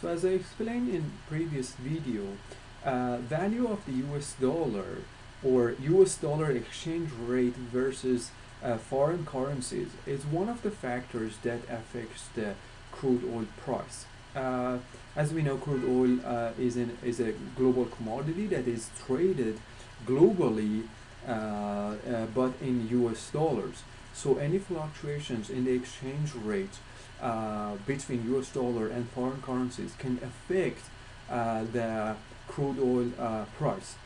So as I explained in previous video, uh, value of the US dollar or US dollar exchange rate versus uh, foreign currencies is one of the factors that affects the crude oil price. Uh, as we know, crude oil uh, is, in, is a global commodity that is traded globally, uh, uh, but in US dollars. So any fluctuations in the exchange rate uh, between US dollar and foreign currencies can affect the crude oil price.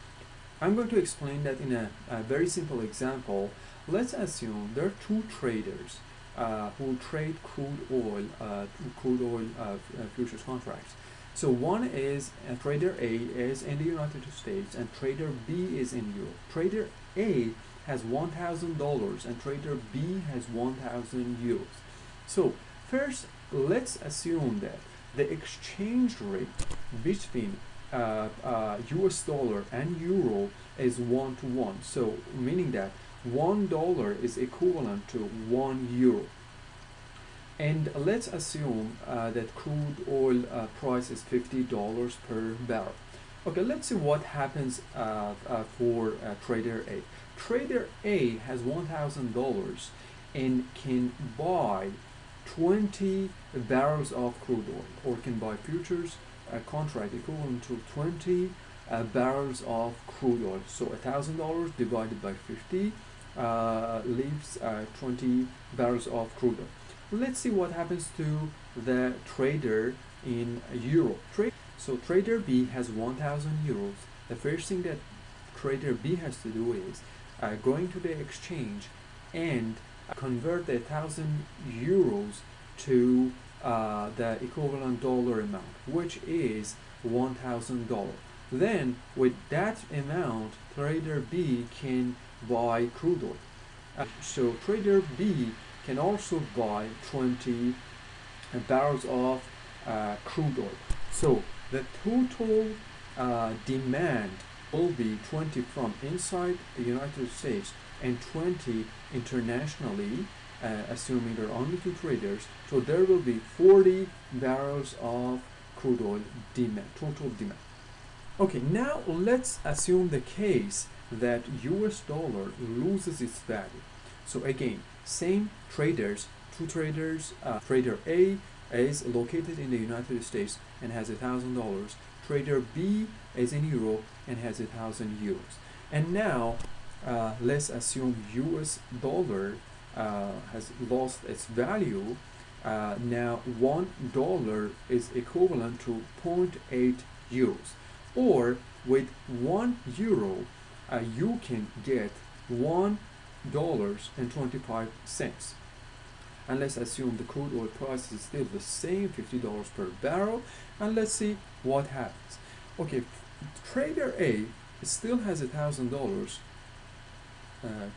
I'm going to explain that in a, a very simple example. Let's assume there are two traders uh, who trade crude oil, uh, crude oil uh, uh, futures contracts. So one is uh, trader A is in the United States and trader B is in Europe. Trader A has $1,000 and trader B has 1,000 euros. So first, let's assume that the exchange rate between uh, uh, US dollar and euro is one to one. So meaning that one dollar is equivalent to one euro. And let's assume uh, that crude oil uh, price is $50 per barrel. Okay, let's see what happens uh, uh, for trader A. Trader A has $1,000 and can buy 20 barrels of crude oil or can buy futures a contract equivalent to 20 uh, barrels of crude oil. So a $1,000 divided by 50 uh, leaves uh, 20 barrels of crude oil. Let's see what happens to the trader in euro. Tra so trader B has 1,000 euros. The first thing that trader B has to do is uh, going to the exchange and convert the 1,000 euros to uh, the equivalent dollar amount, which is $1,000. Then, with that amount, trader B can buy crude oil. Uh, so trader B can also buy 20 barrels of uh, crude oil. So the total uh, demand will be 20 from inside the United States and 20 internationally uh, assuming there are only two traders. So there will be 40 barrels of crude oil demand, total demand. Okay, now let's assume the case that US dollar loses its value. So again, same traders, two traders, uh, trader A is located in the United States and has a thousand dollars. Trader B is in Europe and has a thousand euros. And now uh, let's assume US dollar uh, has lost its value, uh, now one dollar is equivalent to 0.8 euros. Or with one euro, uh, you can get one dollars and 25 cents. And let's assume the crude oil price is still the same, $50 per barrel. And let's see what happens. Okay, trader A still has a thousand dollars uh,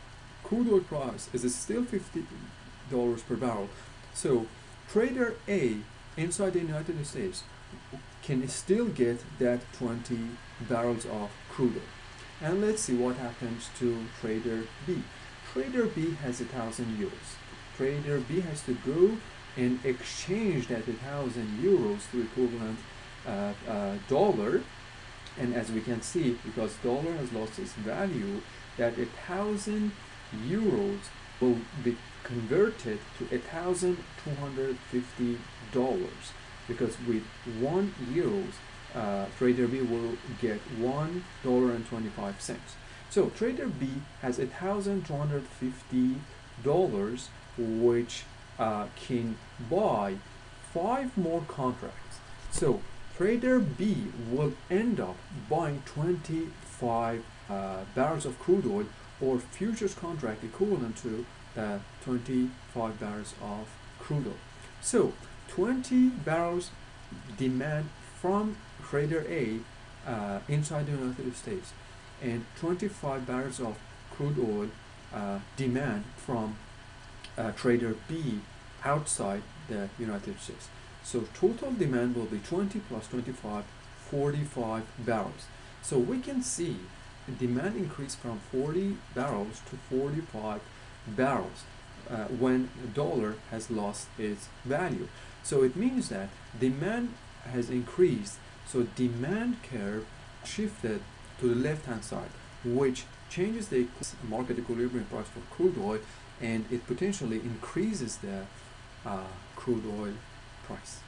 crude oil price is still $50 per barrel. So trader A inside the United States can still get that 20 barrels of crude oil. And let's see what happens to trader B. Trader B has a thousand euros. Trader B has to go and exchange that a 1000 euros to equivalent uh, uh, dollar and as we can see because dollar has lost its value that a thousand euros will be converted to a thousand two hundred fifty dollars. Because with one euros uh, trader B will get one dollar and 25 cents. So trader B has a thousand two hundred fifty dollars which uh, can buy five more contracts. So trader B will end up buying 25 uh, barrels of crude oil or futures contract equivalent to uh, 25 barrels of crude oil. So 20 barrels demand from trader A uh, inside the United States and 25 barrels of crude oil uh, demand from uh, trader B outside the United States. So total demand will be 20 plus 25, 45 barrels. So we can see demand increased from 40 barrels to 45 barrels uh, when the dollar has lost its value. So it means that demand has increased so demand curve shifted to the left hand side which changes the market equilibrium price for crude oil and it potentially increases the uh, crude oil price